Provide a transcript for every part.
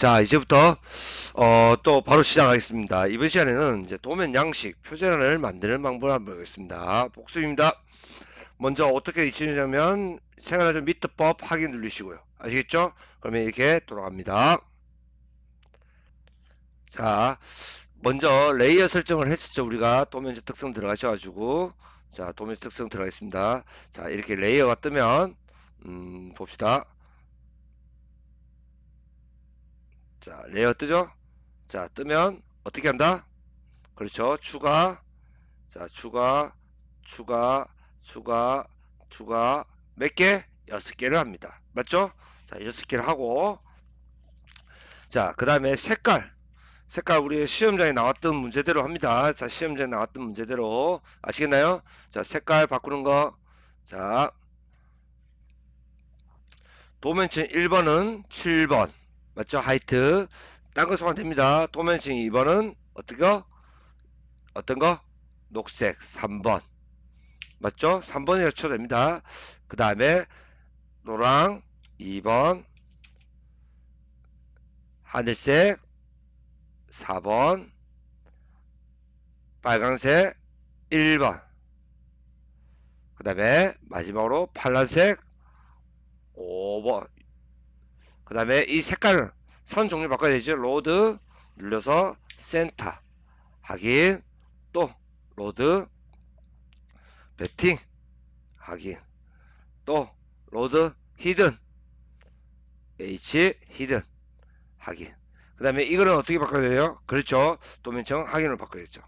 자, 이제부터 어, 또 바로 시작하겠습니다. 이번 시간에는 이제 도면 양식 표준화를 만드는 방법을 한번 보겠습니다. 복습입니다. 먼저 어떻게 익히냐면 생활화점 미트법 확인 누르시고요. 아시겠죠? 그러면 이렇게 돌아갑니다. 자, 먼저 layer 설정을 했었죠. 우리가 도면층 특성 들어가셔 가지고 자, 도면층 특성 들어가겠습니다. 자, 이렇게 layer가 뜨면 음, 봅시다. 자, 레이어 뜨죠? 자, 뜨면 어떻게 한다? 그렇죠. 추가. 자, 추가, 추가, 추가, 추가. 몇 개? 여섯 개를 합니다. 맞죠? 자, 여섯 개를 하고. 자, 그 다음에 색깔. 색깔 우리 시험장에 나왔던 문제대로 합니다. 자, 시험장에 나왔던 문제대로. 아시겠나요? 자, 색깔 바꾸는 거. 자, 도면층 1번은 7번. 맞죠? 하이트. 딴거 소환 됩니다. 도면층 2번은 어떻게? 어떤 거? 녹색 3번. 맞죠? 3번이라 쳐도 됩니다. 그 다음에 노랑 2번 하늘색 4번 빨강색 1번 그 다음에 마지막으로 파란색 5번 그 다음에 이 색깔은 선 종류 바꿔야 되죠. load 눌러서 센터. 확인 또 load phantom. 확인 또 load hidden. H hidden. 확인 그 다음에 이거는 어떻게 바꿔야 돼요? 그렇죠. 도면층 확인을 바꿔야죠.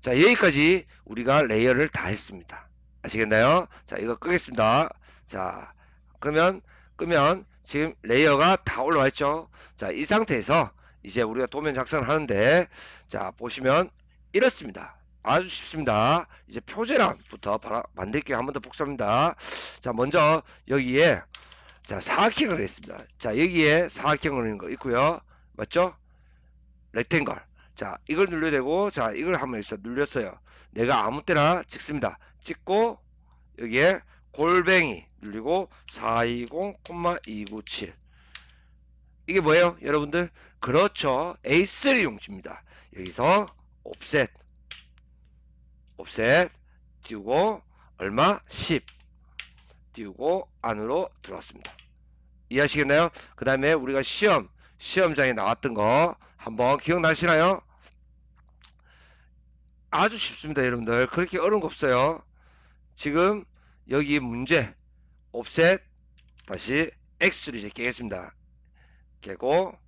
자 여기까지 우리가 layer를 다 했습니다. 아시겠나요? 자 이거 끄겠습니다. 자 그러면 끄면 지금 layer가 다 올라와 있죠. 자 이 상태에서 이제 우리가 도면 작성을 하는데 자 보시면 이렇습니다. 아주 쉽습니다. 이제 표제란부터 만들게 한번 더 복습합니다. 자 먼저 여기에 자 사각형을 했습니다. 자 여기에 사각형을 거 있고요. 맞죠? 렉탱글. 자 이걸 눌러야 되고 자 이걸 한번 눌렸어요. 내가 아무 때나 찍습니다. 찍고 여기에 골뱅이 눌리고 420,297 이게 뭐예요 여러분들? 그렇죠. A3 용지입니다. 여기서 옵셋 옵셋 띄우고 얼마? 10 띄우고 안으로 들어왔습니다. 이해하시겠나요? 그 다음에 우리가 시험 시험장에 나왔던 거 한번 기억나시나요? 아주 쉽습니다 여러분들. 그렇게 어려운 거 없어요. 지금 여기 문제 옵셋 다시 X를 이제 깨겠습니다. 깨고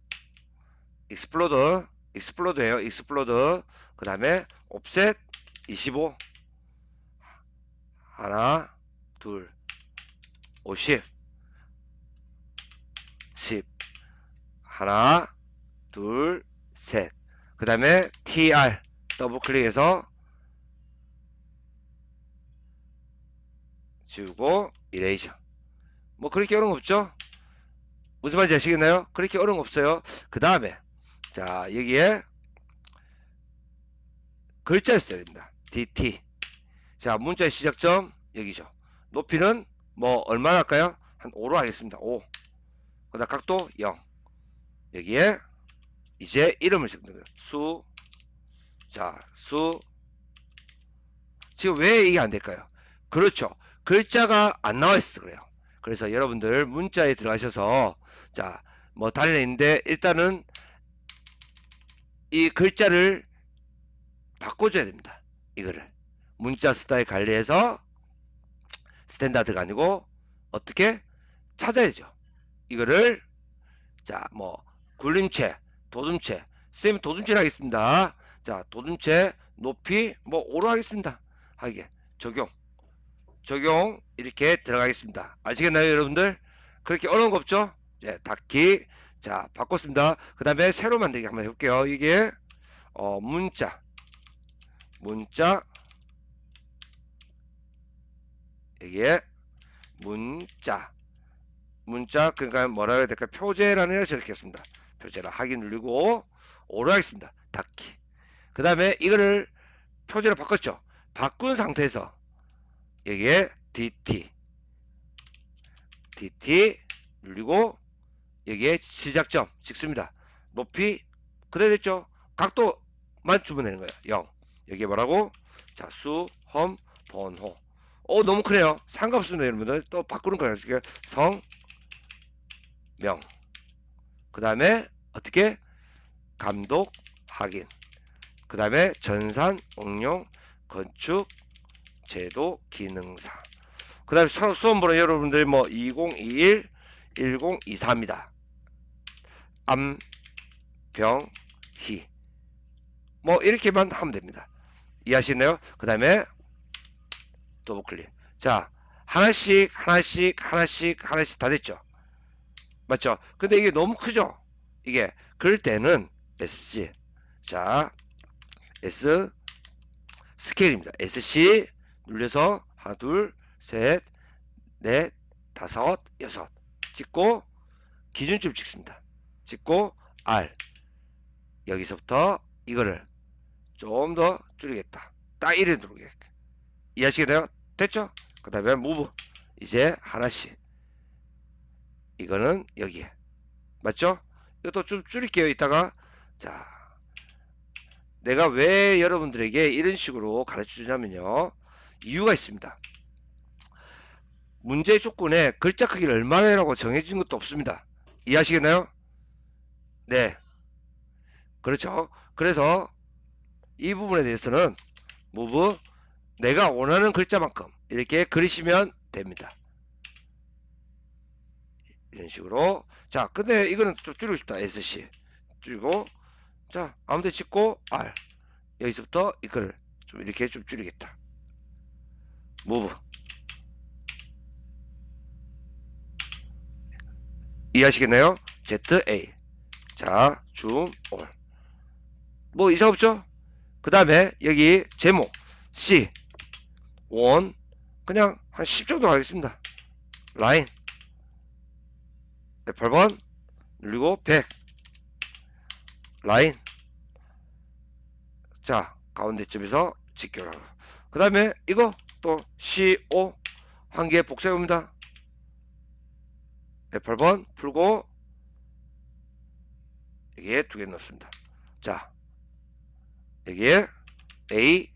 explode explode예요. explode 그 다음에 offset 25 하나 둘 50 10 하나 둘 셋 그 다음에 TR 더블 클릭해서 지우고 eraser 뭐 그렇게 어려운 거 없죠? 무슨 말인지 아시겠나요? 그렇게 어려운 거 없어요. 그 다음에 자 여기에 글자를 써야 됩니다. DT. 자 문자의 시작점 여기죠. 높이는 뭐 얼마나 할까요? 한 5로 하겠습니다. 5 그 다음 각도 0 여기에 이제 이름을 적는 거예요. 수. 자, 수. 지금 왜 이게 안 될까요? 그렇죠. 글자가 안 나와 있어 그래요. 그래서 여러분들 문자에 들어가셔서 자 뭐 달려 있는데 일단은 이 글자를 바꿔줘야 됩니다. 이거를 문자 스타일 관리해서 standard가 아니고 어떻게 찾아야죠. 이거를 자 뭐 굴림체, 돋움체, 쌤 도둠체를 하겠습니다. 자 도둠체 높이 뭐 5로 하겠습니다. 하게 적용 적용 이렇게 들어가겠습니다. 아시겠나요 여러분들? 그렇게 어려운 거 없죠? 예, 닫기 자 바꿨습니다. 그 다음에 새로 만들기 한번 해볼게요. 이게 어, 문자 문자 이게 문자 문자 그러니까 뭐라 해야 될까 표제란을 적겠습니다. 표제라 하기 누르고 오로 하겠습니다. 닫기 그 다음에 이거를 표제로 바꿨죠. 바꾼 상태에서 여기에 DT DT 눌리고 여기에 시작점 찍습니다. 높이 그대로 있죠. 각도만 주면 되는 거예요. 0. 여기에 뭐라고? 자, 수, 험, 번호. 어, 너무 크네요. 상관없습니다, 여러분들. 또 바꾸는 거예요. 성, 명. 그 다음에 어떻게? 감독, 확인. 그 다음에 전산, 응용, 건축, 제도, 기능사. 그 다음에 수험번호 여러분들 뭐 2021, 1024입니다. 암, 병, 희. 뭐 이렇게만 하면 됩니다. 이해하시나요? 그 다음에 더블 클릭. 자, 하나씩, 하나씩, 하나씩, 하나씩 다 됐죠? 맞죠? 근데 이게 너무 크죠? 이게. 그럴 때는 SC. 자, S scale입니다. SC 눌려서 하나, 둘, 셋, 넷, 다섯, 여섯 찍고 기준점 찍습니다. 찍고 R 여기서부터 이거를 좀 더 줄이겠다. 딱 이래 누르겠다. 이해하시겠나요? 됐죠? 그 다음에 무브 이제 하나씩 이거는 여기에 맞죠? 이것도 좀 줄일게요. 이따가 자 내가 왜 여러분들에게 이런 식으로 가르쳐 주냐면요. 이유가 있습니다. 문제 조건에 글자 크기를 얼마나라고 정해진 것도 없습니다. 이해하시겠나요? 네. 그렇죠. 그래서 이 부분에 대해서는 move 내가 원하는 글자만큼 이렇게 그리시면 됩니다. 이런 식으로 자 근데 이거는 좀 줄이고 싶다 SC 줄이고 자 아무데 찍고 R 여기서부터 이거를 좀 이렇게 좀 줄이겠다 move. 이해하시겠나요? ZA 자 줌, 올. 뭐 이상 없죠? 그 다음에 여기 제목 C. 원. 그냥 한 10 정도 가겠습니다. 라인. 108번. 누르고 100 라인. 자 가운데쯤에서 직결하고. 그 다음에 이거 또 CO 한 개 복사해봅니다. 108번 풀고 여기에 두 개 넣습니다. 자 여기에 A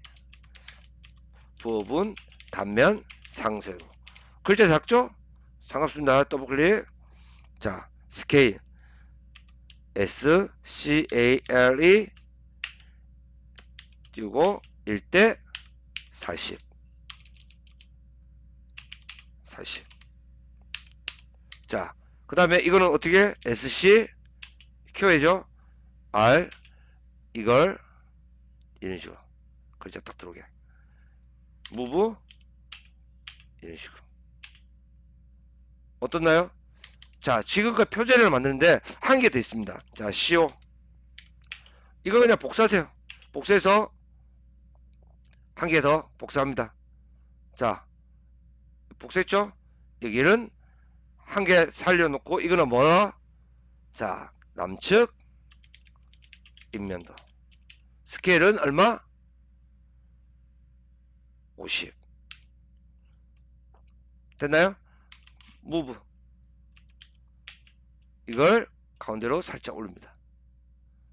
부분 단면 상세로. 글자 작죠? 상관없습니다. 더블클릭. 자 스케일. S C A L E 띄우고 1대 40 40 자, 그 다음에 이거는 어떻게 SC 키워야죠. R 이걸 이런 식으로 글자 딱 들어오게 move 이런 식으로 어떻나요? 자 지금까지 표제를 만드는데 한 개 더 있습니다. 자 CO 이거 그냥 복사하세요. 복사해서 한 개 더 복사합니다. 자 복사했죠? 여기는 한 개 살려놓고 이거는 뭐야? 자 남측 인면도 스케일은 얼마? 50 됐나요? 무브 이걸 가운데로 살짝 올립니다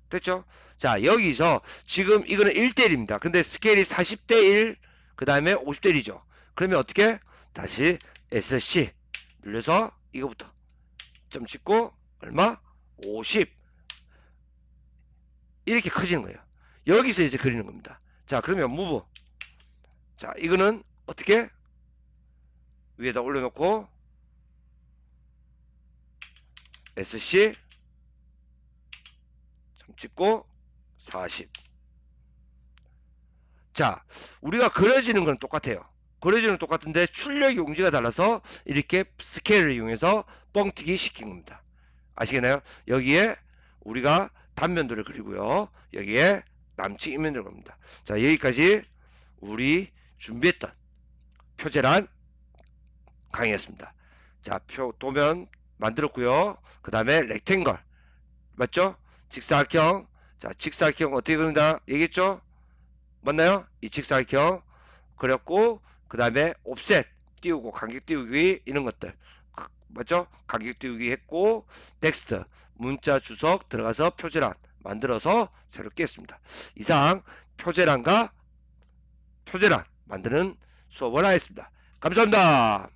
됐죠? 자 여기서 지금 이거는 1대1입니다 근데 스케일이 40대1 그 다음에 50대1이죠 그러면 어떻게? 다시 SC 눌려서 이거부터 점 찍고 얼마? 50 이렇게 커지는 거예요. 여기서 이제 그리는 겁니다. 자 그러면 무브 자 이거는 어떻게 위에다 올려놓고 SC 점 찍고 40 자, 우리가 그려지는 건 똑같아요. 그려지는 똑같은데 출력 용지가 달라서 이렇게 스케일을 이용해서 뻥튀기 시킨 겁니다. 아시겠나요? 여기에 우리가 단면도를 그리고요. 여기에 남측 이면도를 겁니다. 자, 여기까지 우리 준비했던 표제란 강의였습니다. 자, 표 도면 만들었고요. 그 다음에 렉탱걸 맞죠? 직사각형 자, 직사각형 어떻게 그린다? 얘기했죠? 맞나요? 이 직사각형 그렸고 그 다음에 옵셋 띄우고 간격 띄우기 이런 것들 맞죠? 가격 띄우기 했고 텍스트 문자 주석 들어가서 표제란 만들어서 새롭게 했습니다. 이상 표제란과 표제란 만드는 수업을 하였습니다. 감사합니다.